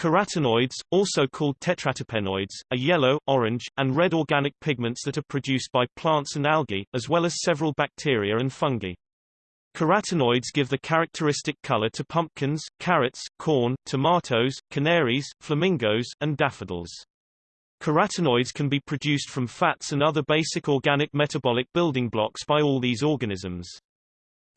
Carotenoids, also called tetraterpenoids, are yellow, orange, and red organic pigments that are produced by plants and algae, as well as several bacteria and fungi. Carotenoids give the characteristic color to pumpkins, carrots, corn, tomatoes, canaries, flamingos, and daffodils. Carotenoids can be produced from fats and other basic organic metabolic building blocks by all these organisms.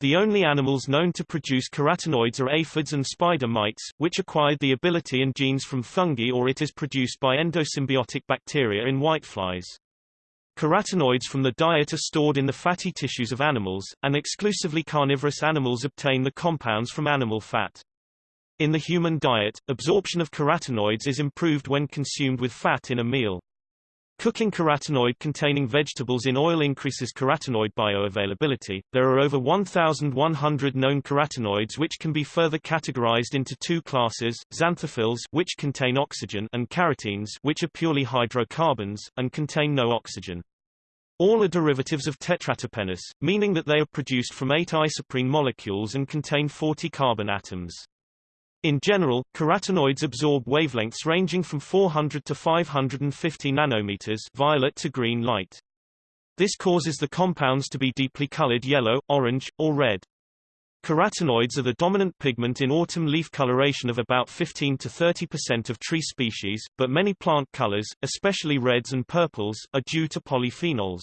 The only animals known to produce carotenoids are aphids and spider mites, which acquired the ability and genes from fungi or it is produced by endosymbiotic bacteria in whiteflies. Carotenoids from the diet are stored in the fatty tissues of animals, and exclusively carnivorous animals obtain the compounds from animal fat. In the human diet, absorption of carotenoids is improved when consumed with fat in a meal. Cooking carotenoid-containing vegetables in oil increases carotenoid bioavailability. There are over 1,100 known carotenoids which can be further categorized into two classes, xanthophylls which contain oxygen and carotenes which are purely hydrocarbons, and contain no oxygen. All are derivatives of tetraterpenes, meaning that they are produced from eight isoprene molecules and contain 40 carbon atoms. In general, carotenoids absorb wavelengths ranging from 400 to 550 nanometers violet to green light. This causes the compounds to be deeply colored yellow, orange, or red. Carotenoids are the dominant pigment in autumn leaf coloration of about 15 to 30% of tree species, but many plant colors, especially reds and purples, are due to polyphenols.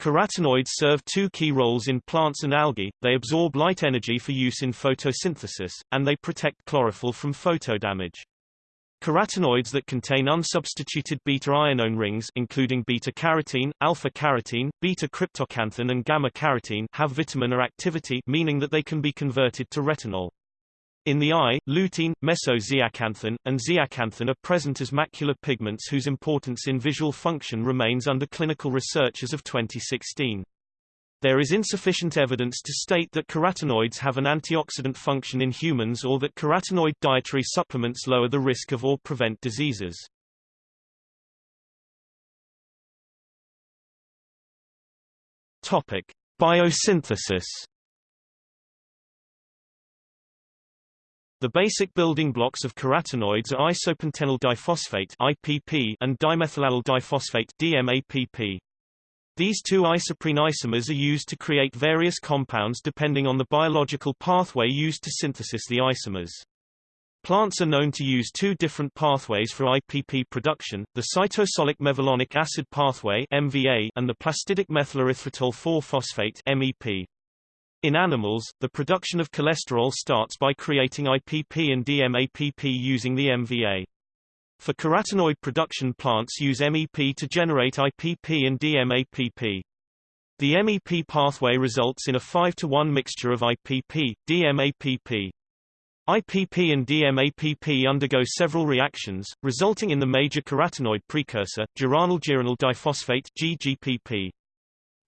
Carotenoids serve two key roles in plants and algae, they absorb light energy for use in photosynthesis, and they protect chlorophyll from photodamage. Carotenoids that contain unsubstituted beta-ionone rings including beta-carotene, alpha-carotene, beta-cryptoxanthin and gamma-carotene have vitamin A activity meaning that they can be converted to retinol. In the eye, lutein, mesozeaxanthin, and zeaxanthin are present as macular pigments whose importance in visual function remains under clinical research as of 2016. There is insufficient evidence to state that carotenoids have an antioxidant function in humans or that carotenoid dietary supplements lower the risk of or prevent diseases. Topic: Biosynthesis The basic building blocks of carotenoids are isopentenyl diphosphate IPP and dimethylallyl diphosphate DMAPP. These two isoprene isomers are used to create various compounds depending on the biological pathway used to synthesis the isomers. Plants are known to use two different pathways for IPP production, the cytosolic mevalonic acid pathway MVA and the plastidic methylerythritol 4-phosphate MEP. In animals, the production of cholesterol starts by creating IPP and DMAPP using the MVA. For carotenoid production plants use MEP to generate IPP and DMAPP. The MEP pathway results in a 5 to 1 mixture of IPP, DMAPP. IPP and DMAPP undergo several reactions, resulting in the major carotenoid precursor, geranyl diphosphate GGPP.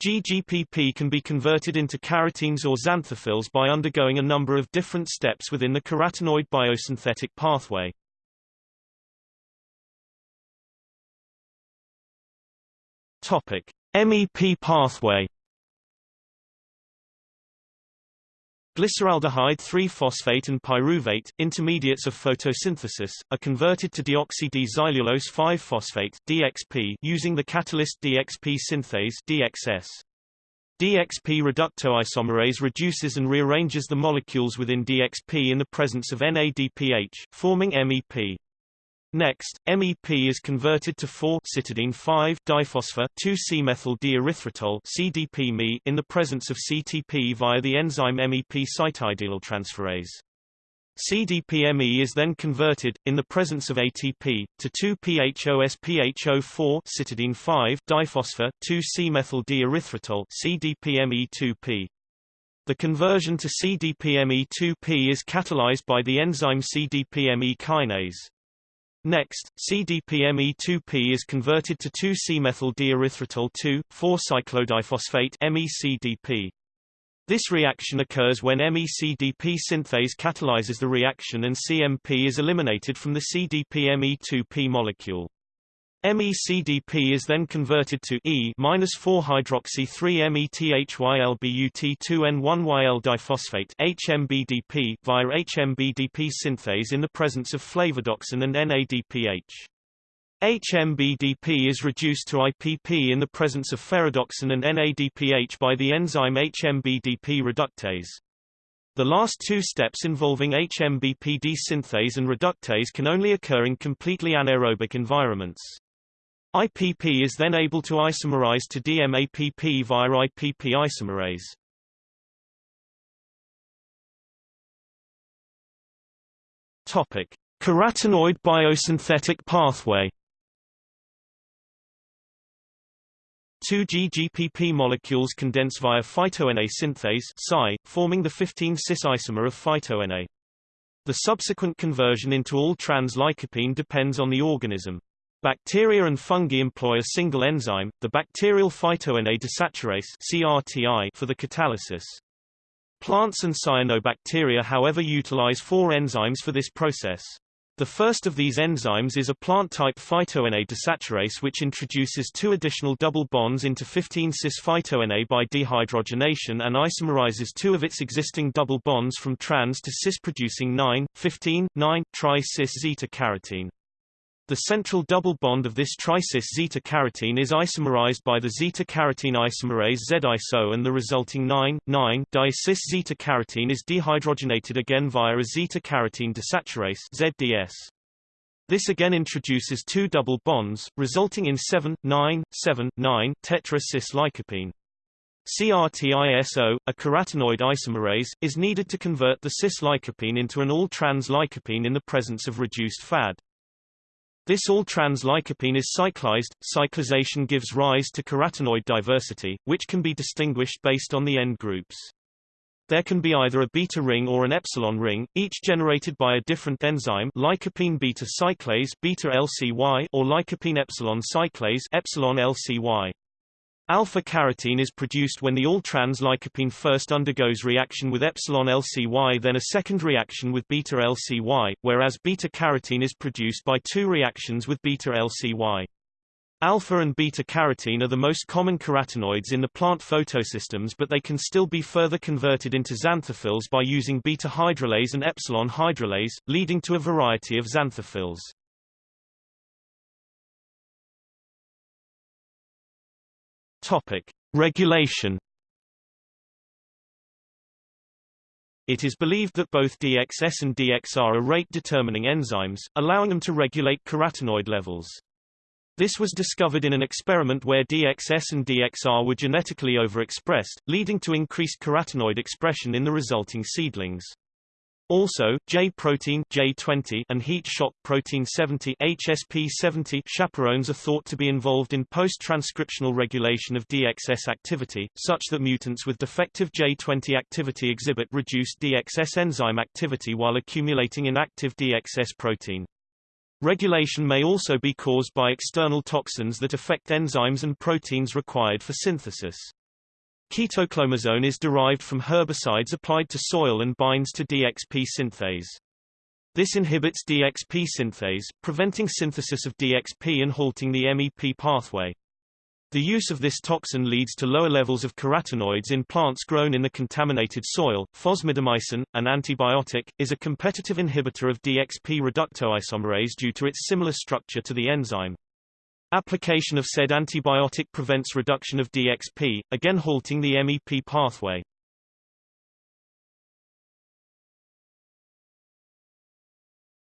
GGPP can be converted into carotenes or xanthophylls by undergoing a number of different steps within the carotenoid biosynthetic pathway. Topic: MEP pathway. Glyceraldehyde 3-phosphate and pyruvate, intermediates of photosynthesis, are converted to deoxy-D-xylulose 5-phosphate (DXP) using the catalyst DXP synthase (DXS). DXP reductoisomerase reduces and rearranges the molecules within DXP in the presence of NADPH, forming MEP. Next, MEP is converted to 4-cytidine-5-diphosphor 2-C-methyl D erythritol CDP in the presence of CTP via the enzyme MEP cytidyltransferase. CDPME is then converted, in the presence of ATP, to 2-PHOSPHO4 cytidine-5-diphosphor 2-C-methyl d erythritol CDPME2P. The conversion to CDPME2P is catalyzed by the enzyme CDPME kinase. Next, CDPME2P is converted to 2-C-methyl D erythritol 2,4-cyclodiphosphate MECDP. This reaction occurs when MECDP synthase catalyzes the reaction and CMP is eliminated from the CDPME2P molecule. MECDP is then converted to E-4-hydroxy-3-methylbut2N1-YL diphosphate HMBDP via HMBDP synthase in the presence of flavodoxin and NADPH. HMBDP is reduced to IPP in the presence of ferredoxin and NADPH by the enzyme HMBDP reductase. The last two steps involving HMBP synthase and reductase can only occur in completely anaerobic environments. IPP is then able to isomerize to DMAPP via IPP isomerase. Topic: Carotenoid biosynthetic pathway. 2G-GPP molecules condense via phytoene synthase Psi, forming the 15-cis isomer of phytoene. The subsequent conversion into all-trans lycopene depends on the organism. Bacteria and fungi employ a single enzyme, the bacterial phytoene desaturase CRTI for the catalysis. Plants and cyanobacteria however utilize four enzymes for this process. The first of these enzymes is a plant-type phytoene desaturase which introduces two additional double bonds into 15-cis phytoene by dehydrogenation and isomerizes two of its existing double bonds from trans to cis-producing 9,15,9 tri-cis zeta-carotene. The central double bond of this tricis zeta-carotene is isomerized by the zeta-carotene isomerase Z-iso and the resulting 9,9-di-cis zeta-carotene is dehydrogenated again via a zeta-carotene desaturase ZDS. This again introduces two double bonds, resulting in 7,9,7,9 tetra-cis lycopene. CRTISO, a carotenoid isomerase, is needed to convert the cis lycopene into an all-trans lycopene in the presence of reduced FAD. This all-trans lycopene is cyclized. Cyclization gives rise to carotenoid diversity, which can be distinguished based on the end groups. There can be either a beta ring or an epsilon ring, each generated by a different enzyme lycopene beta cyclase beta LCY or lycopene epsilon cyclase epsilon LCY. Alpha-carotene is produced when the all-trans lycopene first undergoes reaction with epsilon LCY then a second reaction with beta LCY, whereas beta-carotene is produced by two reactions with beta LCY. Alpha and beta-carotene are the most common carotenoids in the plant photosystems but they can still be further converted into xanthophylls by using beta-hydrolase and epsilon hydrolase, leading to a variety of xanthophylls. Topic: Regulation. It is believed that both DXS and DXR are rate-determining enzymes, allowing them to regulate carotenoid levels. This was discovered in an experiment where DXS and DXR were genetically overexpressed, leading to increased carotenoid expression in the resulting seedlings. Also, J protein J20 and heat shock protein 70 HSP70 chaperones are thought to be involved in post-transcriptional regulation of DXS activity, such that mutants with defective J20 activity exhibit reduced DXS enzyme activity while accumulating inactive DXS protein. Regulation may also be caused by external toxins that affect enzymes and proteins required for synthesis. Ketoclomazone is derived from herbicides applied to soil and binds to DXP synthase. This inhibits DXP synthase, preventing synthesis of DXP and halting the MEP pathway. The use of this toxin leads to lower levels of carotenoids in plants grown in the contaminated soil. Fosmidomycin, an antibiotic, is a competitive inhibitor of DXP reductoisomerase due to its similar structure to the enzyme. Application of said antibiotic prevents reduction of DXP, again halting the MEP pathway.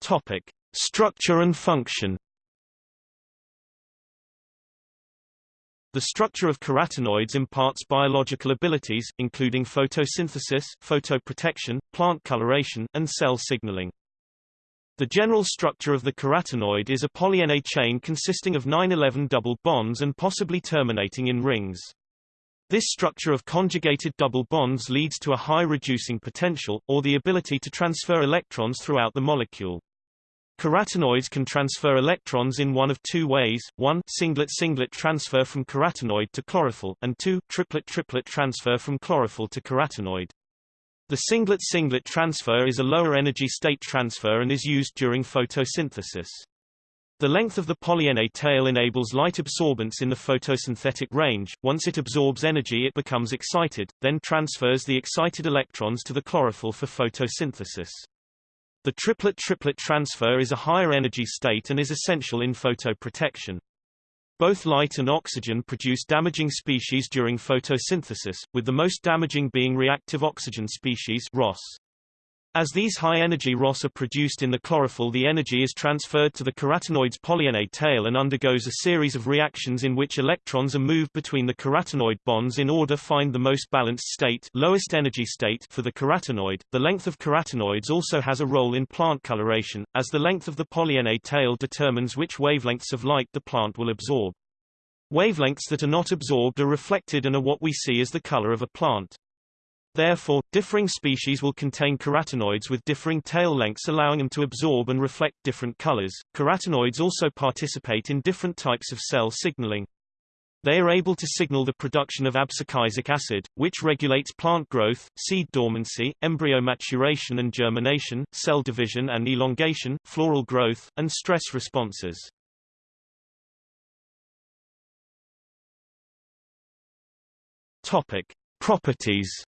Topic: Structure and function. The structure of carotenoids imparts biological abilities, including photosynthesis, photoprotection, plant coloration, and cell signaling. The general structure of the carotenoid is a polyene chain consisting of 9-11 double bonds and possibly terminating in rings. This structure of conjugated double bonds leads to a high reducing potential, or the ability to transfer electrons throughout the molecule. Carotenoids can transfer electrons in one of two ways, 1 singlet-singlet transfer from carotenoid to chlorophyll, and 2 triplet-triplet transfer from chlorophyll to carotenoid. The singlet-singlet transfer is a lower energy state transfer and is used during photosynthesis. The length of the polyene tail enables light absorbance in the photosynthetic range. Once it absorbs energy it becomes excited, then transfers the excited electrons to the chlorophyll for photosynthesis. The triplet-triplet transfer is a higher energy state and is essential in photoprotection. Both light and oxygen produce damaging species during photosynthesis, with the most damaging being reactive oxygen species ROS. As these high-energy ROS are produced in the chlorophyll the energy is transferred to the carotenoid's polyene tail and undergoes a series of reactions in which electrons are moved between the carotenoid bonds in order to find the most balanced state lowest energy state for the carotenoid. The length of carotenoids also has a role in plant coloration, as the length of the polyene tail determines which wavelengths of light the plant will absorb. Wavelengths that are not absorbed are reflected and are what we see as the color of a plant. Therefore, differing species will contain carotenoids with differing tail lengths allowing them to absorb and reflect different colors. Carotenoids also participate in different types of cell signaling. They are able to signal the production of abscisic acid, which regulates plant growth, seed dormancy, embryo maturation and germination, cell division and elongation, floral growth, and stress responses. Topic: Properties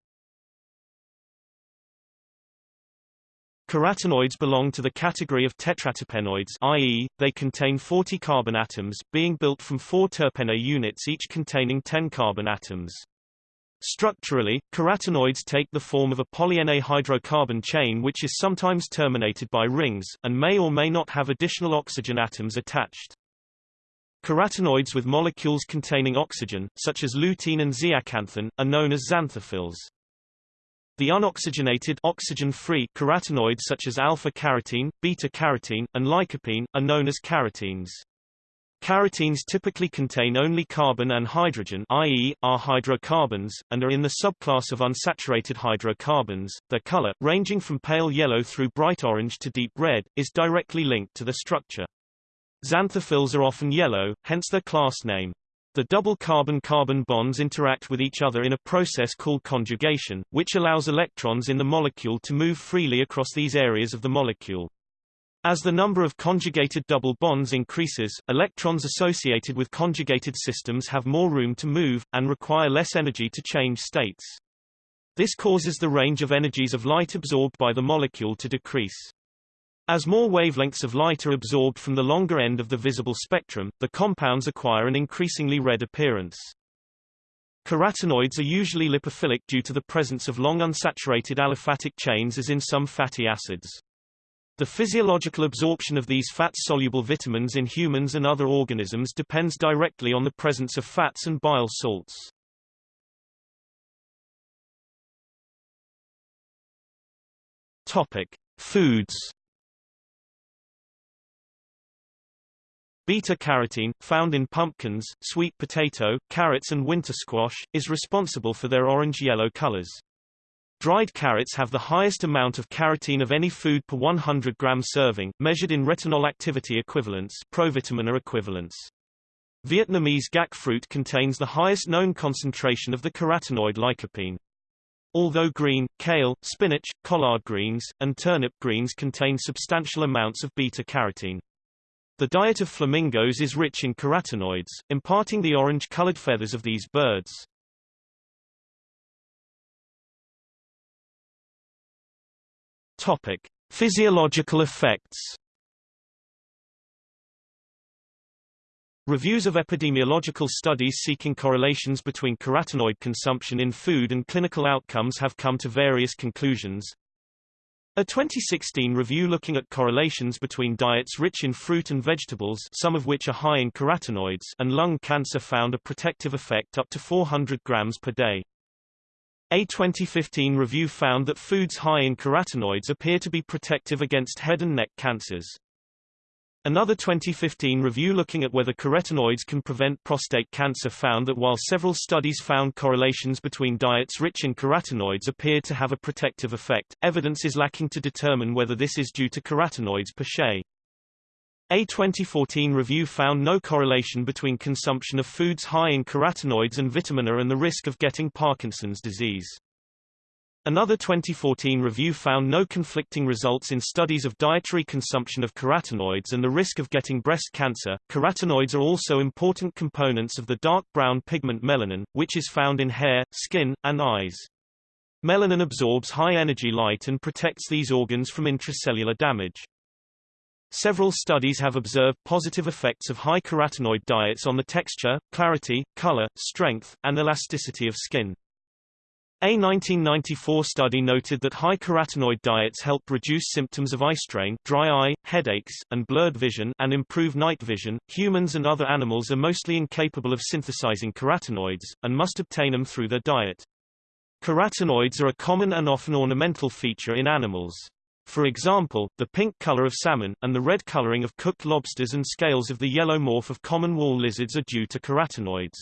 Carotenoids belong to the category of tetraterpenoids i.e., they contain 40 carbon atoms, being built from four terpene units each containing 10 carbon atoms. Structurally, carotenoids take the form of a polyene hydrocarbon chain which is sometimes terminated by rings, and may or may not have additional oxygen atoms attached. Carotenoids with molecules containing oxygen, such as lutein and zeaxanthin, are known as xanthophylls. The unoxygenated oxygen-free carotenoids such as alpha-carotene, beta-carotene, and lycopene, are known as carotenes. Carotenes typically contain only carbon and hydrogen i.e., are hydrocarbons, and are in the subclass of unsaturated hydrocarbons. Their color, ranging from pale yellow through bright orange to deep red, is directly linked to the structure. Xanthophylls are often yellow, hence their class name. The double carbon-carbon bonds interact with each other in a process called conjugation, which allows electrons in the molecule to move freely across these areas of the molecule. As the number of conjugated double bonds increases, electrons associated with conjugated systems have more room to move, and require less energy to change states. This causes the range of energies of light absorbed by the molecule to decrease. As more wavelengths of light are absorbed from the longer end of the visible spectrum, the compounds acquire an increasingly red appearance. Carotenoids are usually lipophilic due to the presence of long unsaturated aliphatic chains as in some fatty acids. The physiological absorption of these fat-soluble vitamins in humans and other organisms depends directly on the presence of fats and bile salts. Topic: Foods Beta-carotene, found in pumpkins, sweet potato, carrots and winter squash, is responsible for their orange-yellow colors. Dried carrots have the highest amount of carotene of any food per 100 gram serving, measured in retinol activity equivalents provitamina equivalents. Vietnamese gac fruit contains the highest known concentration of the carotenoid lycopene. Although green, kale, spinach, collard greens, and turnip greens contain substantial amounts of beta-carotene. The diet of flamingos is rich in carotenoids, imparting the orange-colored feathers of these birds. Topic: Physiological effects. Reviews of epidemiological studies seeking correlations between carotenoid consumption in food and clinical outcomes have come to various conclusions. A 2016 review looking at correlations between diets rich in fruit and vegetables some of which are high in carotenoids and lung cancer found a protective effect up to 400 grams per day. A 2015 review found that foods high in carotenoids appear to be protective against head and neck cancers. Another 2015 review looking at whether carotenoids can prevent prostate cancer found that while several studies found correlations between diets rich in carotenoids appeared to have a protective effect, evidence is lacking to determine whether this is due to carotenoids per se. A 2014 review found no correlation between consumption of foods high in carotenoids and vitamin A and the risk of getting Parkinson's disease. Another 2014 review found no conflicting results in studies of dietary consumption of carotenoids and the risk of getting breast cancer. Carotenoids are also important components of the dark brown pigment melanin, which is found in hair, skin, and eyes. Melanin absorbs high-energy light and protects these organs from intracellular damage. Several studies have observed positive effects of high carotenoid diets on the texture, clarity, color, strength, and elasticity of skin. A 1994 study noted that high carotenoid diets help reduce symptoms of eye strain, dry eye, headaches, and blurred vision and improve night vision. Humans and other animals are mostly incapable of synthesizing carotenoids, and must obtain them through their diet. Carotenoids are a common and often ornamental feature in animals. For example, the pink color of salmon, and the red coloring of cooked lobsters and scales of the yellow morph of common wall lizards are due to carotenoids.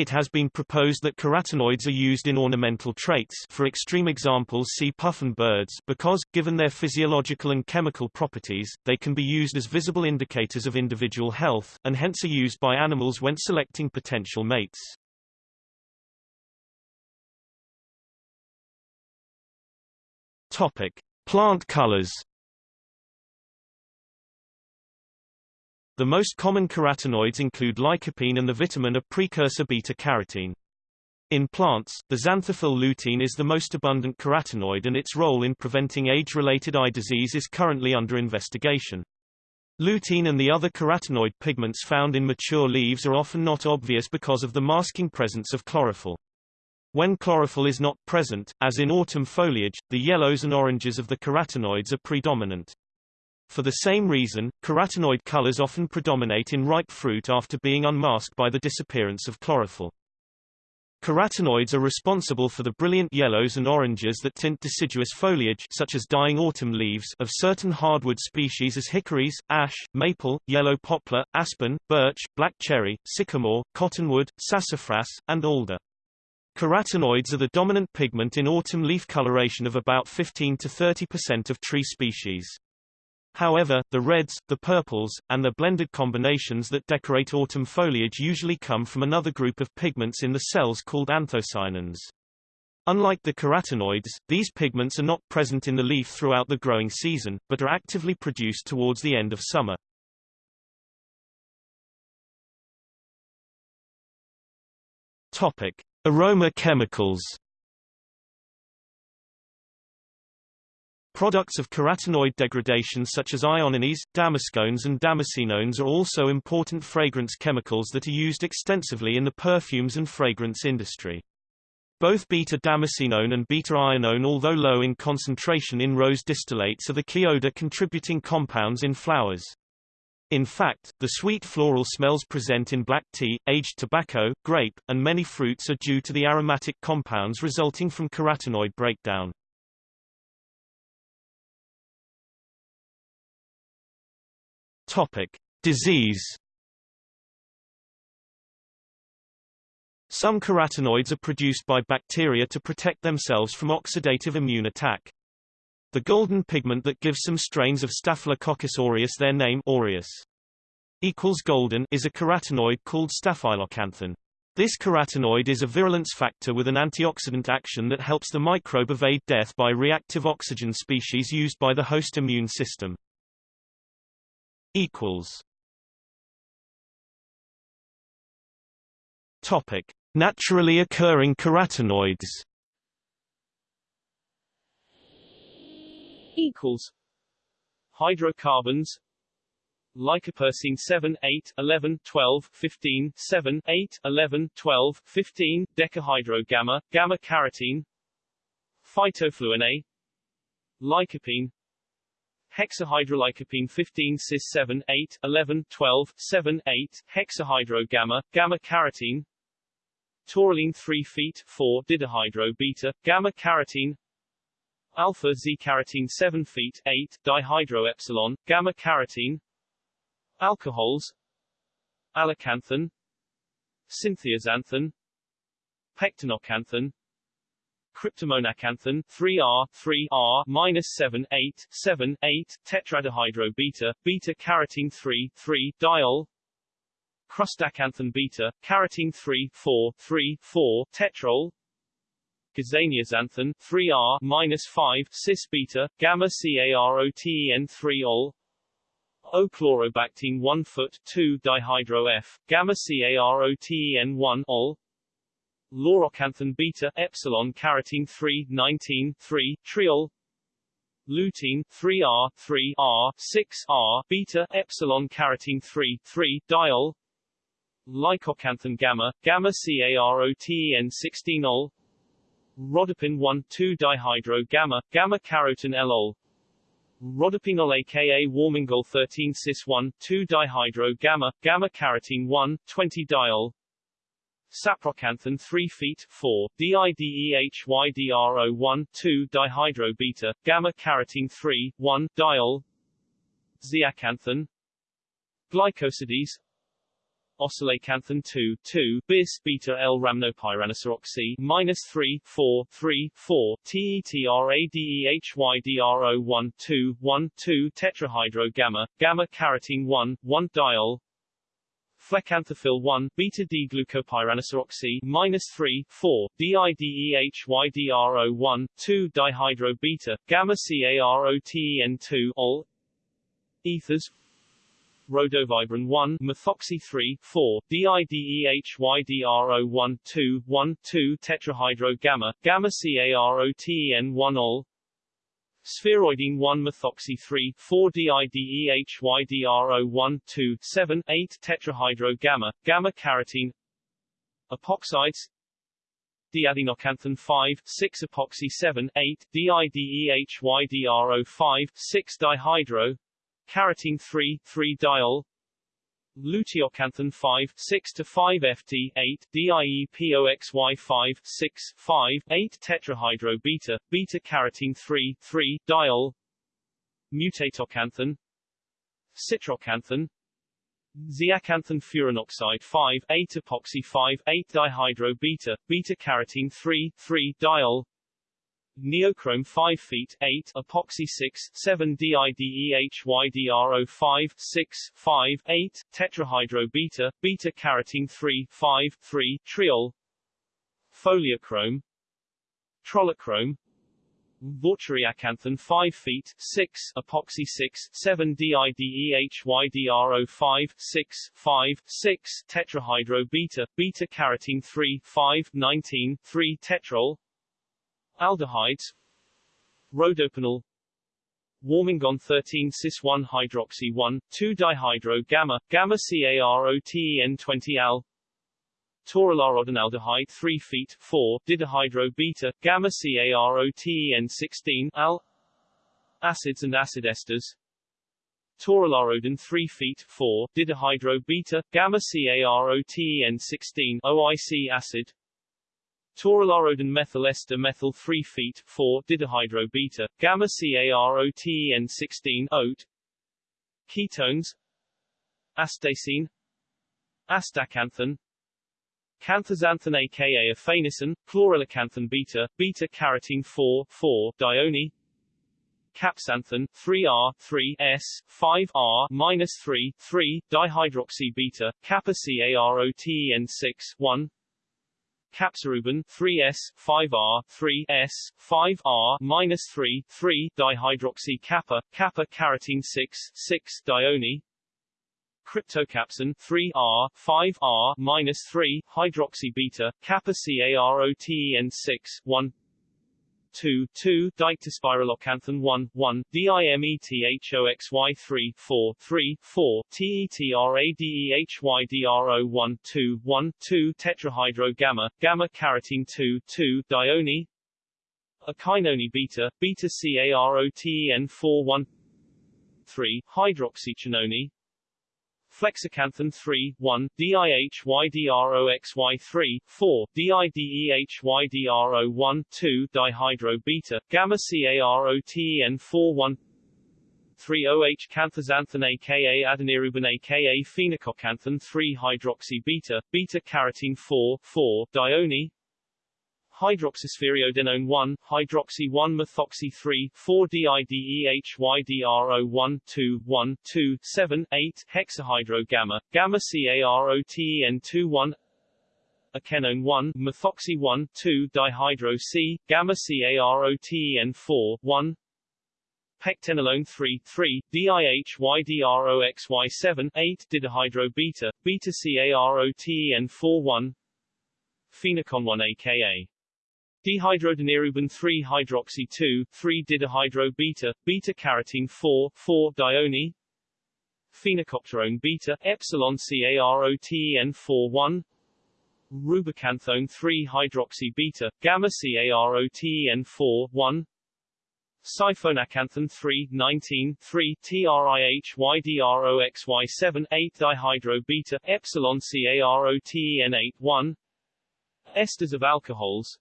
It has been proposed that carotenoids are used in ornamental traits for extreme examples see puffin birds because, given their physiological and chemical properties, they can be used as visible indicators of individual health, and hence are used by animals when selecting potential mates. Topic. Plant colors The most common carotenoids include lycopene and the vitamin A precursor beta-carotene. In plants, the xanthophyll lutein is the most abundant carotenoid and its role in preventing age-related eye disease is currently under investigation. Lutein and the other carotenoid pigments found in mature leaves are often not obvious because of the masking presence of chlorophyll. When chlorophyll is not present, as in autumn foliage, the yellows and oranges of the carotenoids are predominant. For the same reason, carotenoid colors often predominate in ripe fruit after being unmasked by the disappearance of chlorophyll. Carotenoids are responsible for the brilliant yellows and oranges that tint deciduous foliage such as dying autumn leaves of certain hardwood species as hickories, ash, maple, yellow poplar, aspen, birch, black cherry, sycamore, cottonwood, sassafras, and alder. Carotenoids are the dominant pigment in autumn leaf coloration of about 15 to 30% of tree species. However, the reds, the purples, and the blended combinations that decorate autumn foliage usually come from another group of pigments in the cells called anthocyanins. Unlike the carotenoids, these pigments are not present in the leaf throughout the growing season, but are actively produced towards the end of summer. Topic: Aroma chemicals. Products of carotenoid degradation such as ionones, damascones and damascenones are also important fragrance chemicals that are used extensively in the perfumes and fragrance industry. Both beta-damascenone and beta-ionone although low in concentration in rose distillates are the key odor contributing compounds in flowers. In fact, the sweet floral smells present in black tea, aged tobacco, grape, and many fruits are due to the aromatic compounds resulting from carotenoid breakdown. Topic: Disease. Some carotenoids are produced by bacteria to protect themselves from oxidative immune attack. The golden pigment that gives some strains of Staphylococcus aureus their name aureus equals golden is a carotenoid called staphyloxanthin. This carotenoid is a virulence factor with an antioxidant action that helps the microbe evade death by reactive oxygen species used by the host immune system equals. Topic: Naturally occurring carotenoids. Equals. Hydrocarbons. Lycopersene 7, 8, 11, 12, 15, 7, 8, 11, 12, 15, decahydrogamma, gamma-carotene Phytofluene A Lycopene hexahydrolycopene 15 cis 7 8 11 12 7 8 hexahydrogamma gamma carotene taurine 3 feet 4 didihydro beta gamma carotene alpha z carotene 7 feet 8 dihydro epsilon gamma carotene alcohols. Alloxanthin cynthiaxanthin pectenoxanthin cryptomonaxanthin 3R 3R minus 7 8 7 8 tetrahydro beta beta carotene 3 3 diol. Crustaxanthin beta carotene 3 4 3 4 tetrol. Gazaniaxanthin 3R minus 5 cis beta gamma CAROTEN 3 ol. Ochlorobactine 1 foot 2 dihydro F gamma CAROTEN 1 ol Loroxanthin beta epsilon carotene 3 19 3 triol lutein 3R 3R 6R beta epsilon carotene 3 3 diol Lycoxanthin gamma gamma CAROTEN 16 ol Rhodopin 1 2 dihydro gamma gamma carotene L Rhodopinol aka Warmingol 13 cis 1 2 dihydro gamma gamma carotene 1 20 diol Saproxanthin 3 feet 4, DIDEHYDRO1 2 dihydrobeta, gamma carotene 3, 1 diol Zeaxanthin Glycosides Oscillaxanthin 2, 2, bis beta L rhamnopyranoxy minus 3, 4, 3, 4, TETRADEHYDRO1 2, 1, 2 tetrahydro gamma, gamma carotene 1, 1 diol Phleixanthophyll 1, beta D-glucopyranoxy minus 3, 4, DIDEHYDRO1, 2 dihydro beta, gamma CAROTEN 2, ol. Ethers Rhodovibrin 1, methoxy 3, 4, DIDEHYDRO1, 2, 1, 2 tetrahydro gamma, gamma CAROTEN 1 ol. Spheroidene 1 methoxy 3 4 DIDEHYDRO 1 2 7 8 tetrahydro gamma gamma carotene epoxides. Diadinoxanthin 5 6 epoxy 7 8 DIDEHYDRO 5 6 dihydro. Carotene 3 3 diol Luteoxanthin 5 6 to 5 FT 8 DIEPOXY 5 6 5 8 tetrahydro beta beta carotene 3 3 diol. Mutatoxanthin Citroxanthin Zeaxanthin furanoxide 5 8 epoxy 5 8 dihydro beta beta carotene 3 3 diol Neochrome 5 feet 8 epoxy 6 7 DIDEHYDRO 5 6 5 8 tetrahydro beta beta carotene 3 5 3 triol Foliochrome Trollichrome Vaucheriaxanthin 5 feet 6 epoxy 6 7 DIDEHYDRO 5 6 5 6 tetrahydro beta beta carotene 3 5 19 3 tetrol Aldehydes. Rhodopinal Warmingone 13 cis 1 hydroxy 1 2 dihydro gamma gamma CAROTEN 20 al. Torularhodinaldehyde 3 feet 4 didihydro beta gamma CAROTEN 16 al. Acids and acid esters. Torularhodin 3 feet 4 didihydro beta gamma CAROTEN 16 OIC acid Torularhodin methyl ester methyl 3 feet 4 didihydro beta gamma CAROTEN 16 oat ketones astacein astaxanthin Canthaxanthin aka aphanicin, chlorellaxanthin beta, beta carotene 4, 4, dione, capsanthin 3R 3S 5R minus 3 3 dihydroxy beta kappa CAROTEN 6 1 capsorubin 3s 5r 3s 5r minus 3 3 dihydroxy kappa kappa carotene 6 6 dione. Cryptocapsin 3r 5r minus 3 hydroxy beta kappa caroten 6 1 2 2 dictyspiralocanthin 1 1 dimethoxy 3 4 3 4 tetradehydro 1 2 1 2 tetrahydro gamma carotene 2 2 dione Echinone beta beta caroten 4 1 3 hydroxychinone Flexixanthin 3, 1, DIHYDROXY 3, 4, DIDEHYDRO 1, 2 dihydro beta, gamma CAROTEN 4 1 3-OH canthaxanthin aka adonirubin aka phoenicoxanthin 3 hydroxy beta, beta carotene 4, 4 dione hydroxyspheroidenone 1, hydroxy 1 methoxy 3, 4 DIDEHYDRO 1, 2, 1, 2, 7, 8, hexahydro gamma, gamma CAROTEN 2 1 okenone 1, methoxy 1, 2, dihydro C, gamma CAROTEN 4, 1, pectenolone 3, 3, DIHYDROXY7, 8, didihydro beta, beta CAROTEN 4, 1, phenocon 1 aka Dehydrodenirubin 3 hydroxy 2, 3 didihydro beta, beta carotene 4, 4 dione, phoenicopterone beta, epsilon CAROTEN 4, 1, rubixanthone 3 hydroxy beta, gamma CAROTEN 4, 1, Siphonaxanthin 3, 19, 3, TRIHYDROXY7, 8 dihydro beta, epsilon CAROTEN 8, 1, Esters of alcohols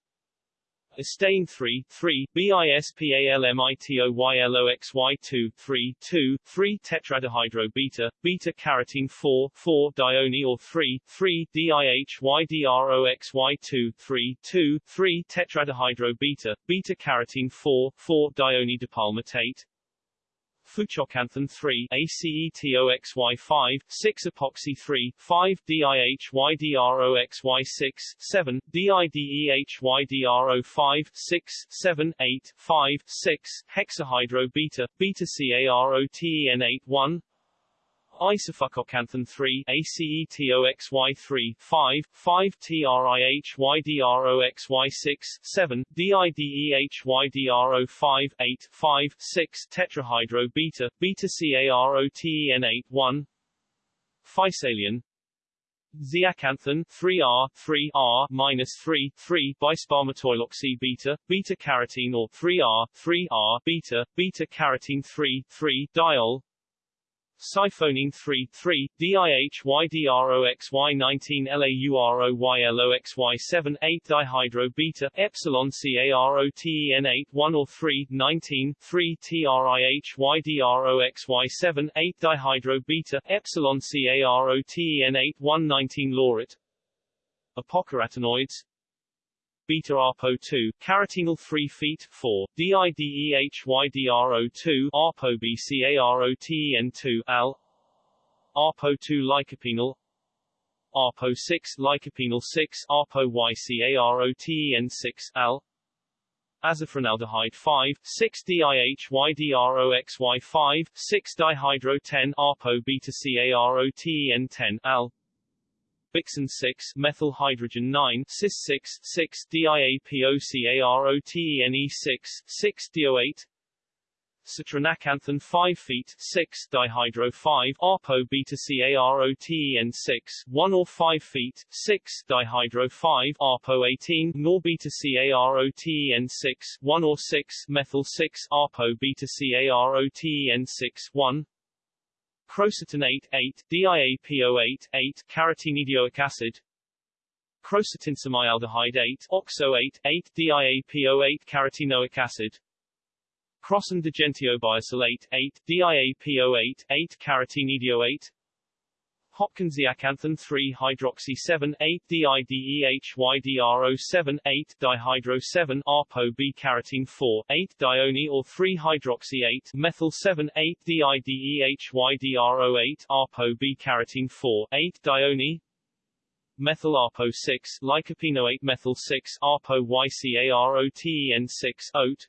Estane 3, 3, BISPALMITOYLOXY2, 3, 2, 3 beta, beta carotene 4, 4 dione or 3, 3 DIHYDROXY2, 3, 2, 3 beta, beta carotene 4, 4 dione dipalmitate, Fucoxanthin 3, ACETOXY5, 6 epoxy 3, 5 DIHYDROXY6, 7, DIDEHYDRO5, 6, 7, 8, 5, 6, hexahydro beta, beta CAROTEN8, 1, Isofucoxanthin 3, ACETOXY3, 5, 5 TRIHYDROXY6, 7, DIDEHYDRO5, 8, 5, 6 tetrahydro beta, beta CAROTEN8, 1, Physalia Zeaxanthan 3R 3R minus 3 3 bisparmatoiloxy beta beta carotene or 3R 3R beta beta carotene 3 3 diol Siphonein 3, 3, DIHYDROXY19 LAUROYLOXY7 8 dihydro beta, epsilon CAROTEN 8 1 or 3, 19, 3 TRIHYDROXY7 8 dihydro beta, epsilon CAROTEN 8 1 19 lauret. Apocarotenoids beta ARPO2, carotenyl 3 feet 4, DIDEHYDRO2, ARPO BCAROTEN2, AL, ARPO2 lycopenal, ARPO 6 lycopenal 6, ARPO YCAROTEN6, AL, azafrinaldehyde 5, 6 DIHYDROXY5, 6 dihydro 10, ARPO beta CAROTEN10, AL, Bixin 6, methyl hydrogen 9, cis 6, 6 DIAPOCAROTENE 6, 6 DO8 Citranaxanthin 5 feet 6 dihydro 5 ARPO beta CAROTEN 6 1 or 5 feet 6 dihydro 5 ARPO 18 nor beta CAROTEN 6 1 or 6 methyl 6 ARPO beta CAROTEN 6 1 Crocetinate 8, DIAPO8, 8, carotenedioic acid, crocetinsemyaldehyde 8, oxo 8, 8, DIAPO8 carotenoic acid, crossan digentiobiosylate 8, DIAPO8, 8, carotenedioate, Hopkinsiaxanthin 3 hydroxy 7 8 DIDEHYDRO 7 8 dihydro 7 ARPO B carotene 4 8 dione or 3 hydroxy 8 methyl 7 8 DIDEHYDRO 8 ARPO B carotene 4 8 dione methyl ARPO 6 lycopenoate methyl 6 ARPO YCAROTEN 6 oat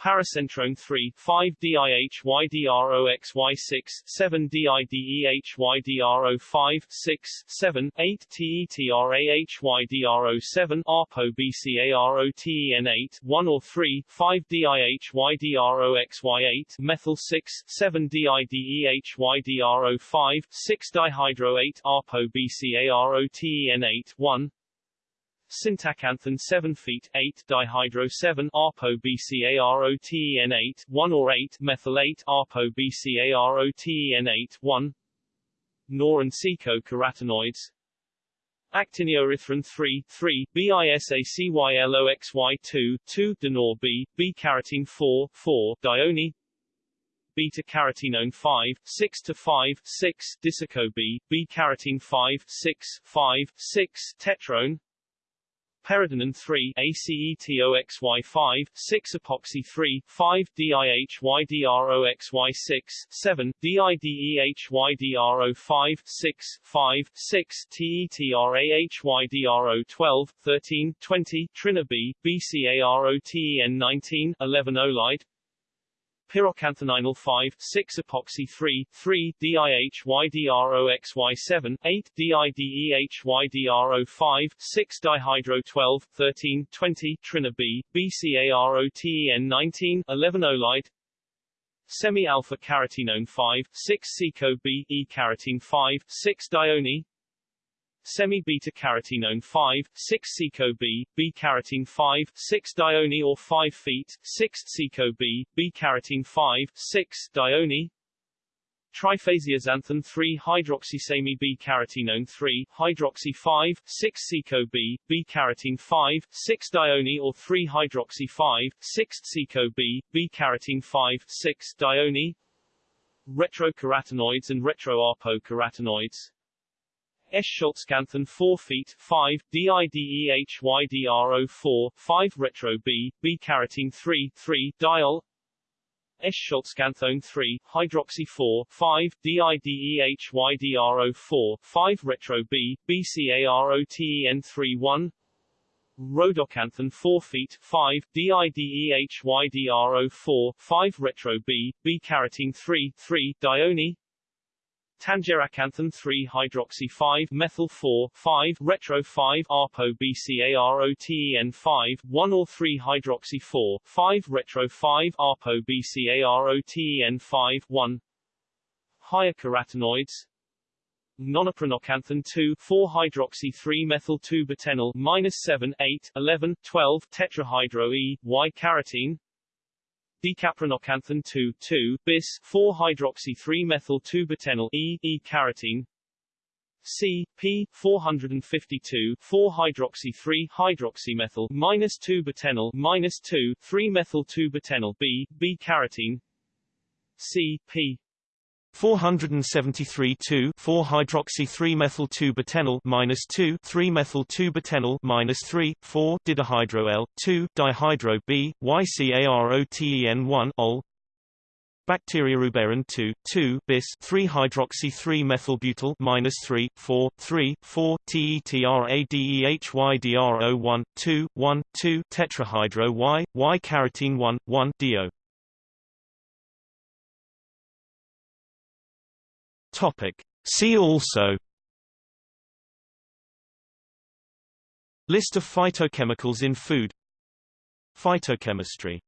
Paracentrone 3, 5 DIHYDROXY6, 7 DIDEHYDRO5, 6, 7, 8 TETRAHYDRO7, ARPO BCAROTEN 8, 1 or 3, 5 DIHYDROXY8, methyl 6, 7 DIDEHYDRO5, 6 dihydro 8, ARPO BCAROTEN 8, 1, Sintaxanthin 7 feet 8 dihydro 7 ARPO BCAROTEN 8 1 or 8 methyl 8 ARPO BCAROTEN 8 1 Nor and Seco carotenoids. Actinioerythrin 3, 3, BISACYLOXY2, 2, Denor B, B-carotene 4, 4, Dione, beta-carotenone 5, 6 to 5, 6, Disico B, B-carotene 5, 6, 5, 6, Tetrone, Peridinin 3 ACETOXY5 6 epoxy 3 5 DIHYDROXY6 7 DIDEHYDRO5 6 5 6 TETRAHYDRO12 13 20 Trina B BCAROTEN 19 11 Olide pyroxanthonyl 5, 6 epoxy 3, 3 DIHYDROXY7, 8 DIDEHYDRO5, 6 dihydro 12, 13, 20 Trina B, BCAROTEN 19, 11 Olide Semi-alpha carotenone 5, 6 Seco B, E-carotene 5, 6 Dione semi-beta carotenone 5, 6 Seco B, B-carotene 5, 6 Dione or 5 feet, 6 Seco B, B-carotene 5, 6 Dione. Triphasiaxanthin 3 hydroxysemi B-carotenone 3, hydroxy 5, 6 Seco B, B-carotene 5, 6 Dione or 3 hydroxy 5, 6 Seco B, B-carotene 5, 6 Dione. Retrocarotenoids and retroarpocarotenoids Eschscholtzxanthin 4 feet 5, DIDEHYDRO4, 5 retro B, B-carotene 3, 3, diol. Eschscholtzxanthone 3, hydroxy 4, 5, DIDEHYDRO4, 5 retro B, BCAROTEN 3, 1 Rhodoxanthin 4 feet 5, DIDEHYDRO4, 5 retro B, B-carotene 3, 3, dione Tangeraxanthin 3 hydroxy 5 methyl 4 5 retro 5 arpo BCAROTEN 5 1 or 3 hydroxy 4 5 retro 5 arpo BCAROTEN 5 1 higher carotenoids Nonaprenoxanthin 2 4 hydroxy 3 methyl 2 butenyl minus 7 8 11 12 tetrahydro E Y carotene decaprenoxanthin 2, 2, bis, 4-hydroxy-3-methyl-2-butenyl E, E-carotene, C, P, 452, 4-hydroxy-3-hydroxymethyl, minus 2-butenyl, minus 2, 3-methyl-2-butenyl B, B-carotene, C, P, 473 2 4 hydroxy 3 methyl 2 butenyl minus 2 3 methyl 2 butenyl minus 3 4 didihydro L 2 dihydro B YCAROTEN 1 ol. Bacterioruberin 2 2 bis 3 hydroxy 3 methyl butyl minus 3 4 3 4 TETRADEHYDRO 1 2 1 2 tetrahydro Y Y carotene 1 1 dio Topic. See also List of phytochemicals in food Phytochemistry